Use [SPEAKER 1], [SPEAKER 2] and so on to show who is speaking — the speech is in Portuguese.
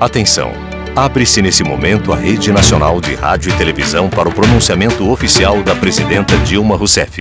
[SPEAKER 1] Atenção! Abre-se nesse momento a Rede Nacional de Rádio e Televisão para o pronunciamento oficial da presidenta Dilma Rousseff.